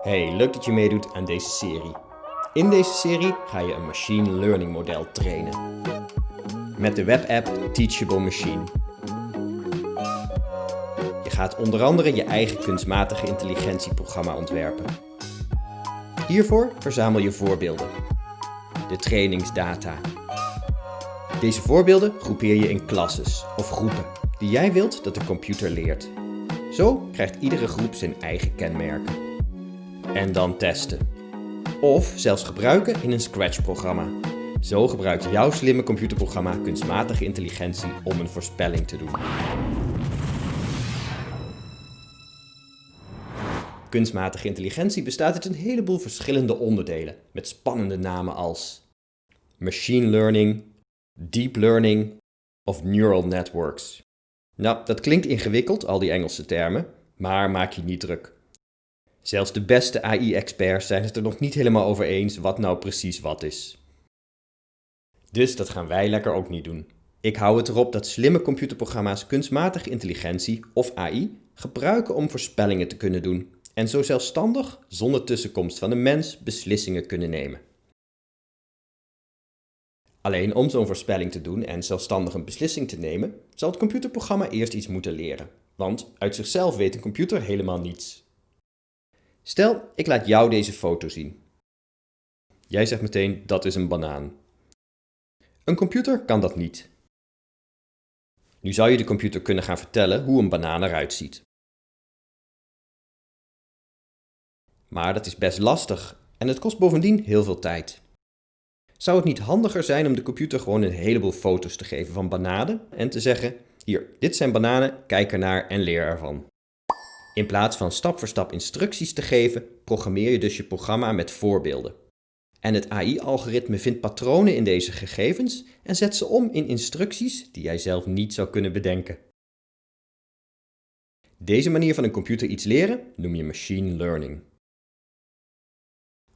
Hey, leuk dat je meedoet aan deze serie. In deze serie ga je een machine learning model trainen. Met de webapp Teachable Machine. Je gaat onder andere je eigen kunstmatige intelligentieprogramma ontwerpen. Hiervoor verzamel je voorbeelden. De trainingsdata. Deze voorbeelden groepeer je in klasses of groepen die jij wilt dat de computer leert. Zo krijgt iedere groep zijn eigen kenmerken. En dan testen. Of zelfs gebruiken in een Scratch-programma. Zo gebruikt jouw slimme computerprogramma kunstmatige intelligentie om een voorspelling te doen. Kunstmatige intelligentie bestaat uit een heleboel verschillende onderdelen met spannende namen als machine learning, deep learning of neural networks. Nou, dat klinkt ingewikkeld, al die Engelse termen, maar maak je niet druk. Zelfs de beste AI-experts zijn het er nog niet helemaal over eens wat nou precies wat is. Dus dat gaan wij lekker ook niet doen. Ik hou het erop dat slimme computerprogramma's kunstmatige intelligentie of AI gebruiken om voorspellingen te kunnen doen en zo zelfstandig, zonder tussenkomst van de mens, beslissingen kunnen nemen. Alleen om zo'n voorspelling te doen en zelfstandig een beslissing te nemen, zal het computerprogramma eerst iets moeten leren. Want uit zichzelf weet een computer helemaal niets. Stel, ik laat jou deze foto zien. Jij zegt meteen, dat is een banaan. Een computer kan dat niet. Nu zou je de computer kunnen gaan vertellen hoe een banaan eruit ziet. Maar dat is best lastig en het kost bovendien heel veel tijd. Zou het niet handiger zijn om de computer gewoon een heleboel foto's te geven van bananen en te zeggen, hier, dit zijn bananen, kijk ernaar en leer ervan. In plaats van stap voor stap instructies te geven, programmeer je dus je programma met voorbeelden. En het AI-algoritme vindt patronen in deze gegevens en zet ze om in instructies die jij zelf niet zou kunnen bedenken. Deze manier van een computer iets leren noem je machine learning.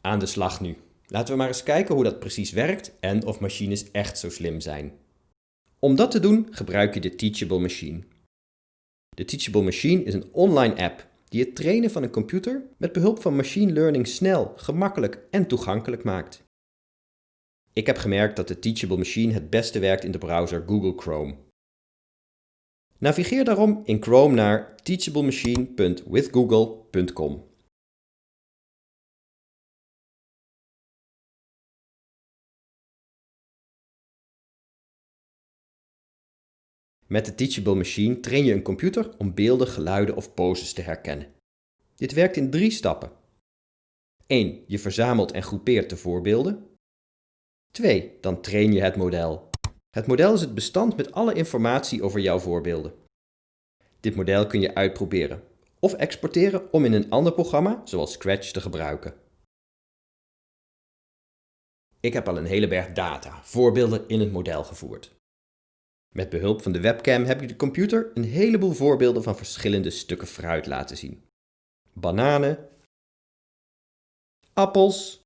Aan de slag nu. Laten we maar eens kijken hoe dat precies werkt en of machines echt zo slim zijn. Om dat te doen gebruik je de Teachable Machine. De Teachable Machine is een online app die het trainen van een computer met behulp van machine learning snel, gemakkelijk en toegankelijk maakt. Ik heb gemerkt dat de Teachable Machine het beste werkt in de browser Google Chrome. Navigeer daarom in Chrome naar teachablemachine.withgoogle.com. Met de Teachable Machine train je een computer om beelden, geluiden of poses te herkennen. Dit werkt in drie stappen. 1. Je verzamelt en groepeert de voorbeelden. 2. Dan train je het model. Het model is het bestand met alle informatie over jouw voorbeelden. Dit model kun je uitproberen of exporteren om in een ander programma, zoals Scratch, te gebruiken. Ik heb al een hele berg data, voorbeelden in het model gevoerd. Met behulp van de webcam heb ik de computer een heleboel voorbeelden van verschillende stukken fruit laten zien. Bananen, appels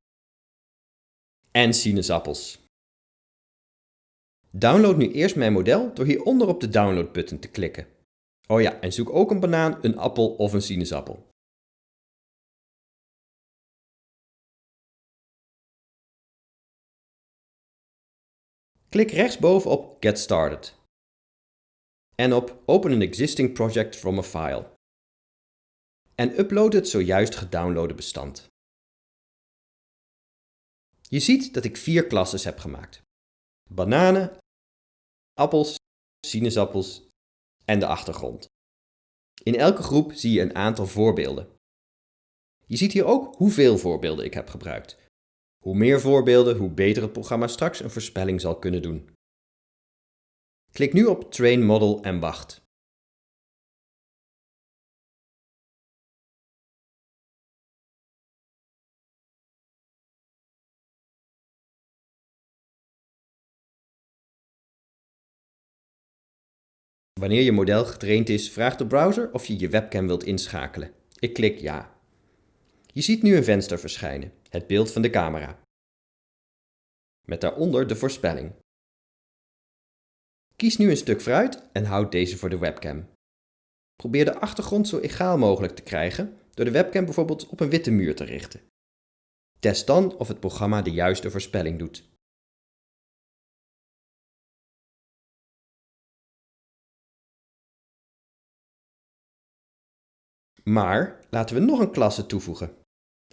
en sinaasappels. Download nu eerst mijn model door hieronder op de download-button te klikken. Oh ja, en zoek ook een banaan, een appel of een sinaasappel. Klik rechtsboven op Get Started en op Open an existing project from a file. En upload het zojuist gedownloade bestand. Je ziet dat ik vier klassen heb gemaakt. Bananen, appels, sinaasappels en de achtergrond. In elke groep zie je een aantal voorbeelden. Je ziet hier ook hoeveel voorbeelden ik heb gebruikt. Hoe meer voorbeelden, hoe beter het programma straks een voorspelling zal kunnen doen. Klik nu op Train Model en wacht. Wanneer je model getraind is, vraagt de browser of je je webcam wilt inschakelen. Ik klik ja. Je ziet nu een venster verschijnen, het beeld van de camera. Met daaronder de voorspelling. Kies nu een stuk fruit en houd deze voor de webcam. Probeer de achtergrond zo egaal mogelijk te krijgen, door de webcam bijvoorbeeld op een witte muur te richten. Test dan of het programma de juiste voorspelling doet. Maar laten we nog een klasse toevoegen.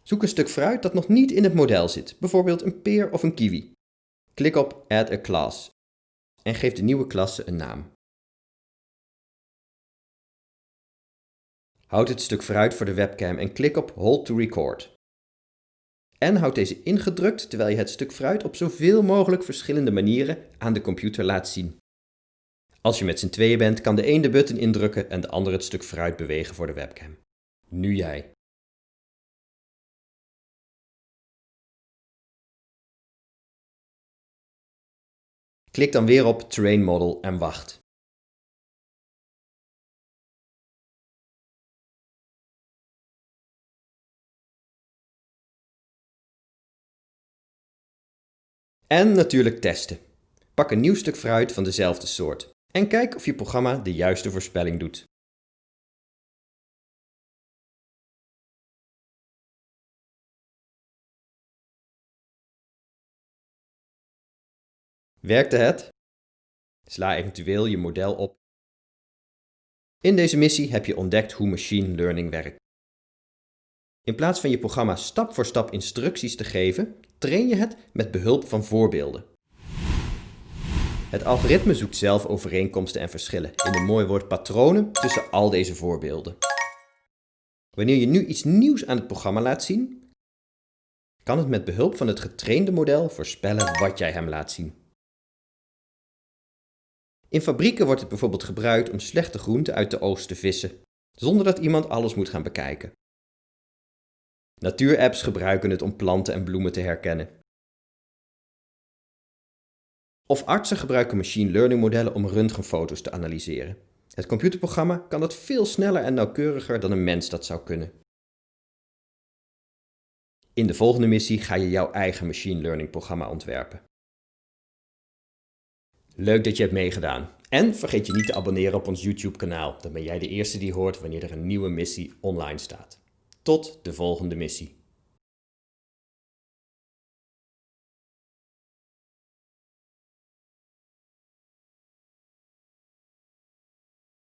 Zoek een stuk fruit dat nog niet in het model zit, bijvoorbeeld een peer of een kiwi. Klik op Add a Class en geef de nieuwe klasse een naam. Houd het stuk fruit voor de webcam en klik op Hold to Record. En houd deze ingedrukt terwijl je het stuk fruit op zoveel mogelijk verschillende manieren aan de computer laat zien. Als je met z'n tweeën bent, kan de een de button indrukken en de ander het stuk fruit bewegen voor de webcam. Nu jij. Klik dan weer op Train Model en wacht. En natuurlijk testen. Pak een nieuw stuk fruit van dezelfde soort en kijk of je programma de juiste voorspelling doet. Werkte het? Sla eventueel je model op. In deze missie heb je ontdekt hoe machine learning werkt. In plaats van je programma stap voor stap instructies te geven, train je het met behulp van voorbeelden. Het algoritme zoekt zelf overeenkomsten en verschillen, in een mooi woord patronen, tussen al deze voorbeelden. Wanneer je nu iets nieuws aan het programma laat zien, kan het met behulp van het getrainde model voorspellen wat jij hem laat zien. In fabrieken wordt het bijvoorbeeld gebruikt om slechte groenten uit de oogst te vissen, zonder dat iemand alles moet gaan bekijken. Natuurapps gebruiken het om planten en bloemen te herkennen. Of artsen gebruiken machine learning modellen om röntgenfoto's te analyseren. Het computerprogramma kan dat veel sneller en nauwkeuriger dan een mens dat zou kunnen. In de volgende missie ga je jouw eigen machine learning programma ontwerpen. Leuk dat je hebt meegedaan. En vergeet je niet te abonneren op ons YouTube kanaal. Dan ben jij de eerste die hoort wanneer er een nieuwe missie online staat. Tot de volgende missie.